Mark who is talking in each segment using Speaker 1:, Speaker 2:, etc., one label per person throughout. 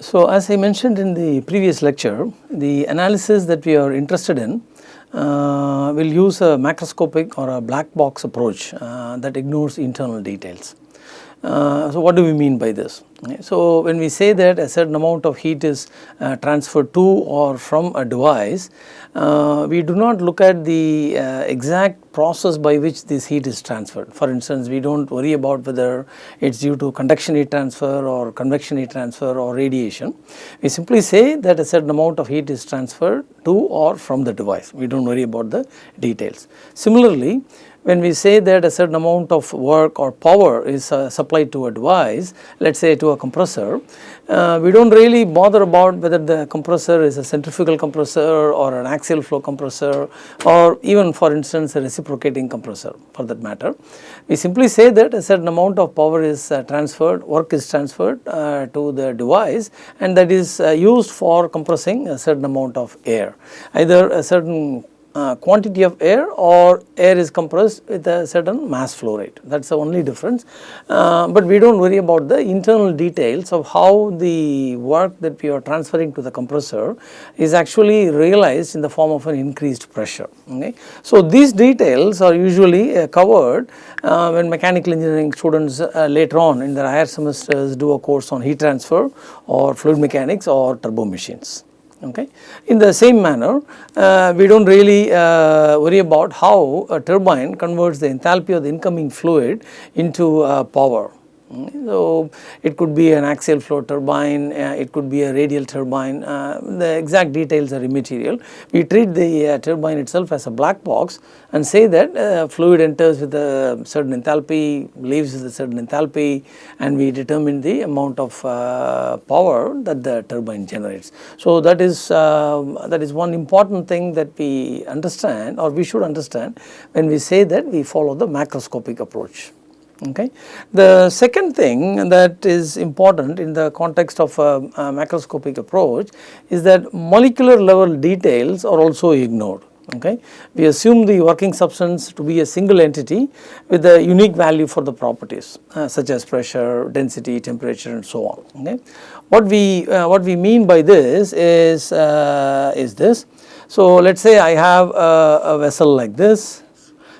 Speaker 1: So, as I mentioned in the previous lecture, the analysis that we are interested in uh, will use a macroscopic or a black box approach uh, that ignores internal details. Uh, so, what do we mean by this? So, when we say that a certain amount of heat is uh, transferred to or from a device, uh, we do not look at the uh, exact process by which this heat is transferred. For instance, we do not worry about whether it is due to conduction heat transfer or convection heat transfer or radiation. We simply say that a certain amount of heat is transferred to or from the device. We do not worry about the details. Similarly, when we say that a certain amount of work or power is uh, supplied to a device, let us say to a compressor, uh, we do not really bother about whether the compressor is a centrifugal compressor or an axial flow compressor or even for instance a reciprocating compressor for that matter. We simply say that a certain amount of power is uh, transferred, work is transferred uh, to the device and that is uh, used for compressing a certain amount of air. Either a certain uh, quantity of air or air is compressed with a certain mass flow rate that is the only difference. Uh, but we do not worry about the internal details of how the work that we are transferring to the compressor is actually realized in the form of an increased pressure. Okay. So, these details are usually uh, covered uh, when mechanical engineering students uh, later on in their higher semesters do a course on heat transfer or fluid mechanics or turbo machines okay. In the same manner uh, we do not really uh, worry about how a turbine converts the enthalpy of the incoming fluid into uh, power so, it could be an axial flow turbine, uh, it could be a radial turbine, uh, the exact details are immaterial. We treat the uh, turbine itself as a black box and say that uh, fluid enters with a certain enthalpy, leaves with a certain enthalpy and we determine the amount of uh, power that the turbine generates. So, that is, um, that is one important thing that we understand or we should understand when we say that we follow the macroscopic approach. Okay. The second thing that is important in the context of a, a, macroscopic approach is that molecular level details are also ignored. Okay. We assume the working substance to be a single entity with a unique value for the properties uh, such as pressure, density, temperature and so on. Okay. What we uh, what we mean by this is uh, is this. So, let us say I have a, a vessel like this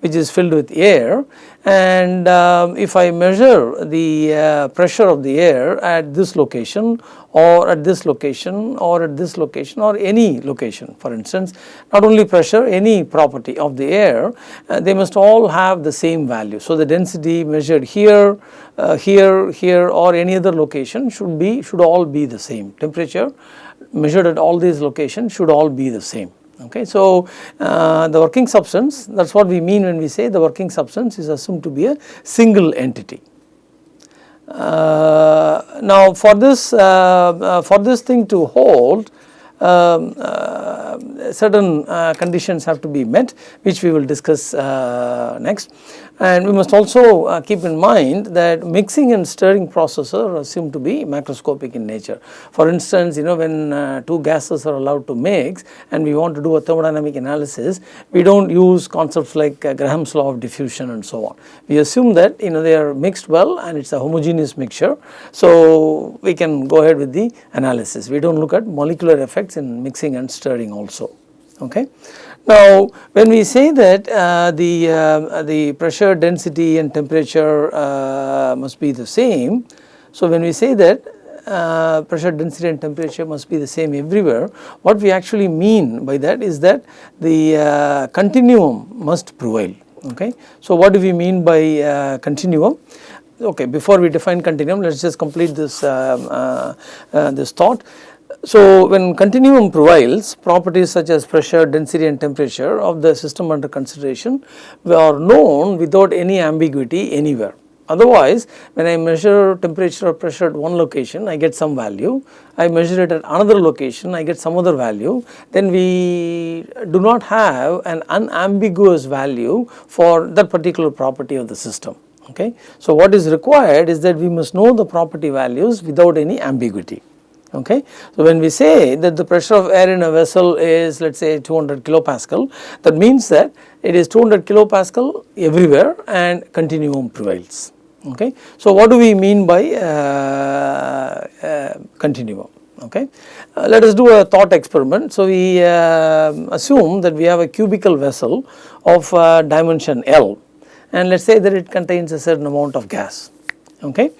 Speaker 1: which is filled with air and uh, if I measure the uh, pressure of the air at this location or at this location or at this location or any location for instance not only pressure any property of the air uh, they must all have the same value. So, the density measured here, uh, here, here or any other location should be should all be the same temperature measured at all these locations should all be the same. Okay. So, uh, the working substance that is what we mean when we say the working substance is assumed to be a single entity. Uh, now, for this uh, uh for this thing to hold certain uh, conditions have to be met which we will discuss next. And we must also uh, keep in mind that mixing and stirring processes are assumed to be macroscopic in nature. For instance, you know when uh, two gases are allowed to mix and we want to do a thermodynamic analysis, we do not use concepts like uh, Graham's law of diffusion and so on. We assume that you know they are mixed well and it is a homogeneous mixture. So, we can go ahead with the analysis. We do not look at molecular effects in mixing and stirring also. Okay. Now, when we say that uh, the, uh, the pressure density and temperature uh, must be the same, so when we say that uh, pressure density and temperature must be the same everywhere, what we actually mean by that is that the uh, continuum must prevail. Okay. So, what do we mean by uh, continuum? Okay, before we define continuum, let us just complete this, um, this thought. So, when continuum prevails properties such as pressure, density and temperature of the system under consideration are known without any ambiguity anywhere. Otherwise, when I measure temperature or pressure at one location, I get some value. I measure it at another location, I get some other value. Then we do not have an unambiguous value for that particular property of the system. Okay. So, what is required is that we must know the property values without any ambiguity okay. So, when we say that the pressure of air in a vessel is let us say 200 kilopascal that means that it is 200 kilopascal everywhere and continuum prevails Okay. So, what do we mean by uh, uh, continuum? Okay. Uh, let us do a thought experiment. So, we uh, assume that we have a cubical vessel of uh, dimension L and let us say that it contains a certain amount of gas. Okay.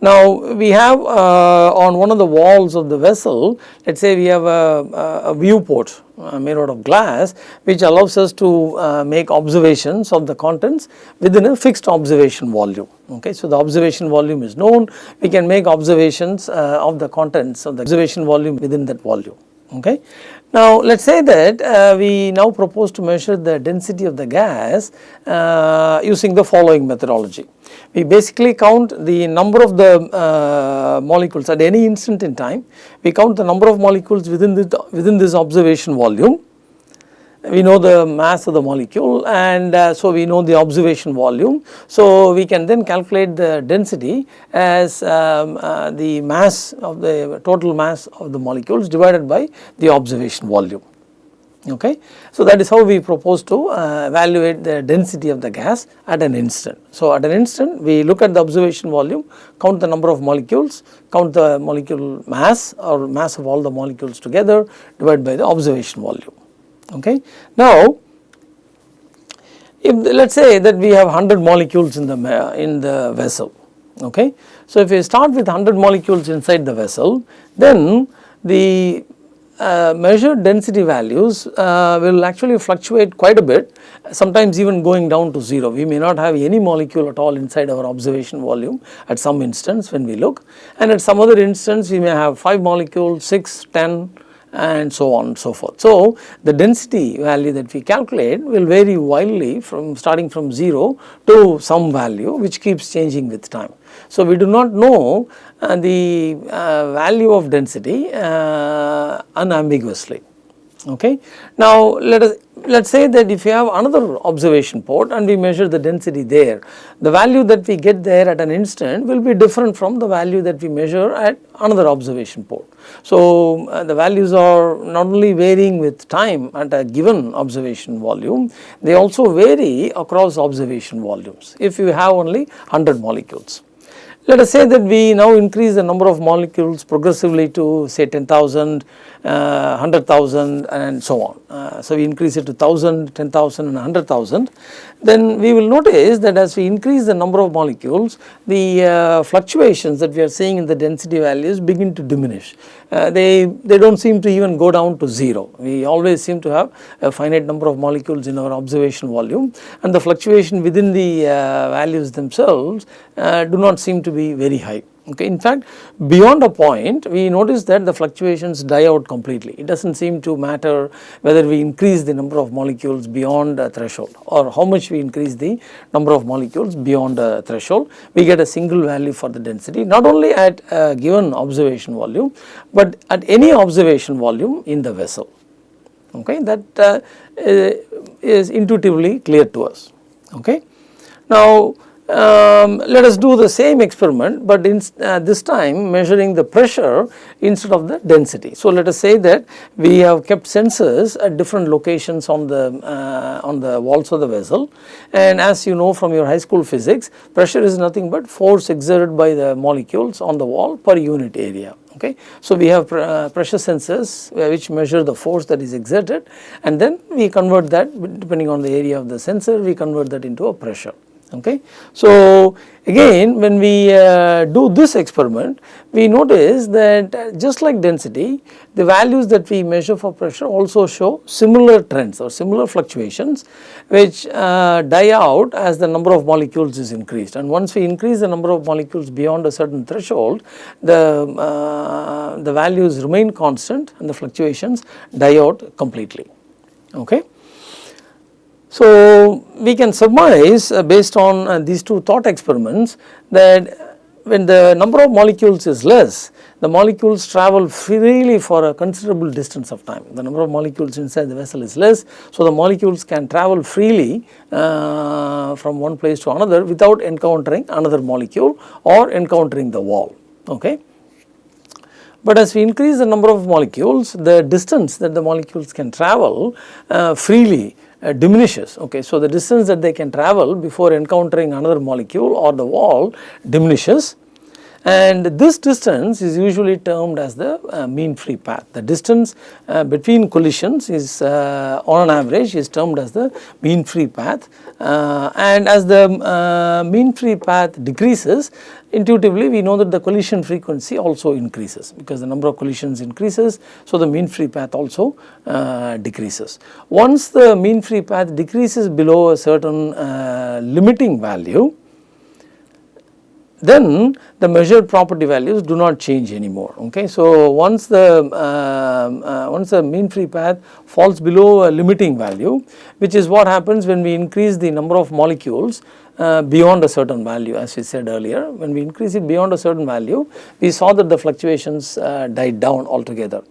Speaker 1: Now, we have uh, on one of the walls of the vessel, let us say we have a, a viewport uh, made out of glass which allows us to uh, make observations of the contents within a fixed observation volume. Okay. So, the observation volume is known, we can make observations uh, of the contents of the observation volume within that volume. Okay. Now, let us say that uh, we now propose to measure the density of the gas uh, using the following methodology. We basically count the number of the uh, molecules at any instant in time, we count the number of molecules within, the, within this observation volume we know the mass of the molecule and uh, so we know the observation volume. So, we can then calculate the density as um, uh, the mass of the total mass of the molecules divided by the observation volume. Okay. So, that is how we propose to uh, evaluate the density of the gas at an instant. So, at an instant we look at the observation volume, count the number of molecules, count the molecule mass or mass of all the molecules together divided by the observation volume. Okay. Now, if let us say that we have 100 molecules in the in the vessel. Okay. So, if we start with 100 molecules inside the vessel, then the uh, measured density values uh, will actually fluctuate quite a bit sometimes even going down to 0. We may not have any molecule at all inside our observation volume at some instance when we look and at some other instance we may have 5 molecules, 6, 10, and so on and so forth. So, the density value that we calculate will vary wildly from starting from 0 to some value which keeps changing with time. So, we do not know uh, the uh, value of density uh, unambiguously. Okay. Now, let us let us say that if you have another observation port and we measure the density there, the value that we get there at an instant will be different from the value that we measure at another observation port. So, uh, the values are not only varying with time at a given observation volume, they also vary across observation volumes if you have only 100 molecules. Let us say that we now increase the number of molecules progressively to say 10,000 uh, 100,000 and so on. Uh, so, we increase it to 1000, 10,000 and 100,000 then we will notice that as we increase the number of molecules the uh, fluctuations that we are seeing in the density values begin to diminish. Uh, they, they do not seem to even go down to 0. We always seem to have a finite number of molecules in our observation volume and the fluctuation within the uh, values themselves uh, do not seem to be very high. Okay. In fact, beyond a point we notice that the fluctuations die out completely. It does not seem to matter whether we increase the number of molecules beyond a threshold or how much we increase the number of molecules beyond a threshold. We get a single value for the density not only at a given observation volume, but at any observation volume in the vessel. Okay. That uh, is intuitively clear to us. Okay. Now, um, let us do the same experiment, but in, uh, this time measuring the pressure instead of the density. So, let us say that we have kept sensors at different locations on the uh, on the walls of the vessel and as you know from your high school physics pressure is nothing but force exerted by the molecules on the wall per unit area. Okay. So, we have pr uh, pressure sensors uh, which measure the force that is exerted and then we convert that depending on the area of the sensor we convert that into a pressure okay. So, again when we uh, do this experiment we notice that uh, just like density the values that we measure for pressure also show similar trends or similar fluctuations which uh, die out as the number of molecules is increased and once we increase the number of molecules beyond a certain threshold the, uh, the values remain constant and the fluctuations die out completely okay. So, we can surmise uh, based on uh, these two thought experiments that when the number of molecules is less, the molecules travel freely for a considerable distance of time. The number of molecules inside the vessel is less, so the molecules can travel freely uh, from one place to another without encountering another molecule or encountering the wall. Okay. But as we increase the number of molecules, the distance that the molecules can travel uh, freely uh, diminishes. Okay, so the distance that they can travel before encountering another molecule or the wall diminishes and this distance is usually termed as the uh, mean free path. The distance uh, between collisions is uh, on an average is termed as the mean free path uh, and as the uh, mean free path decreases intuitively we know that the collision frequency also increases because the number of collisions increases so the mean free path also uh, decreases. Once the mean free path decreases below a certain limiting value then the measured property values do not change anymore okay. So once the uh, uh, once the mean free path falls below a limiting value which is what happens when we increase the number of molecules uh, beyond a certain value as we said earlier. When we increase it beyond a certain value we saw that the fluctuations uh, died down altogether.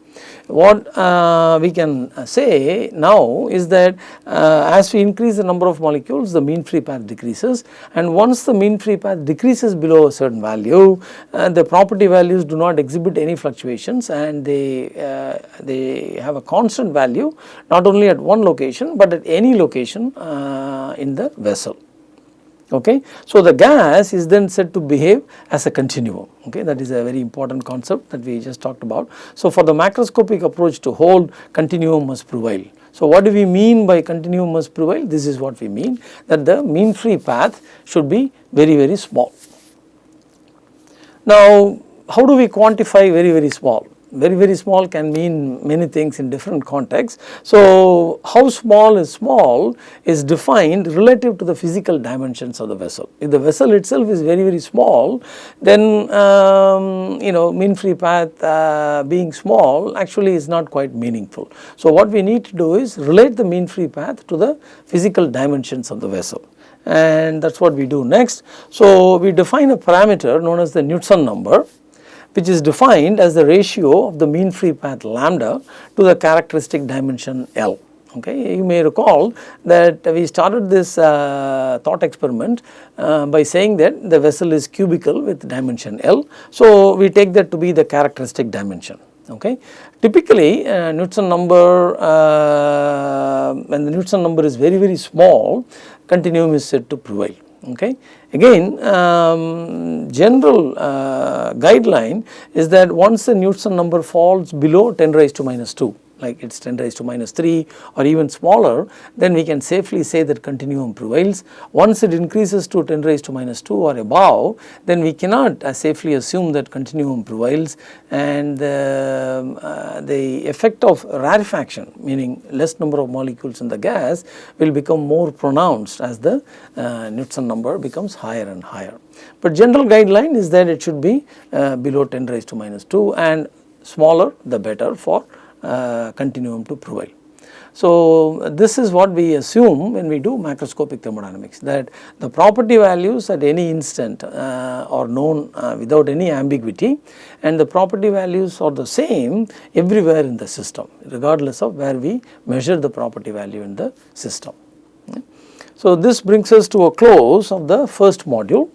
Speaker 1: What uh, we can say now is that uh, as we increase the number of molecules the mean free path decreases. And once the mean free path decreases below a certain value uh, the property values do not exhibit any fluctuations and they, uh, they have a constant value not only at one location but at any location uh, in the vessel okay. So the gas is then said to behave as a continuum okay that is a very important concept that we just talked about. So for the macroscopic approach to hold continuum must prevail. So what do we mean by continuum must prevail? This is what we mean that the mean free path should be very very small. Now how do we quantify very very small? Very very small can mean many things in different contexts. So how small is small is defined relative to the physical dimensions of the vessel. If the vessel itself is very very small then um, you know mean free path uh, being small actually is not quite meaningful. So what we need to do is relate the mean free path to the physical dimensions of the vessel and that is what we do next. So we define a parameter known as the Knudsen number which is defined as the ratio of the mean free path lambda to the characteristic dimension L. Okay. You may recall that we started this uh, thought experiment uh, by saying that the vessel is cubical with dimension L. So, we take that to be the characteristic dimension. Okay. Typically uh, Knudsen number uh, when the Knudsen number is very very small continuum is said to prevail okay. Again um, general uh, guideline is that once the Knudsen number falls below 10 raised to minus 2 like it is 10 raised to minus 3 or even smaller then we can safely say that continuum prevails. Once it increases to 10 raised to minus 2 or above then we cannot uh, safely assume that continuum prevails and the, uh, the effect of rarefaction meaning less number of molecules in the gas will become more pronounced as the uh, Knudsen number becomes higher and higher. But general guideline is that it should be uh, below 10 raised to minus 2 and smaller the better for uh, continuum to prevail. So, this is what we assume when we do macroscopic thermodynamics that the property values at any instant uh, are known uh, without any ambiguity and the property values are the same everywhere in the system regardless of where we measure the property value in the system. So, this brings us to a close of the first module.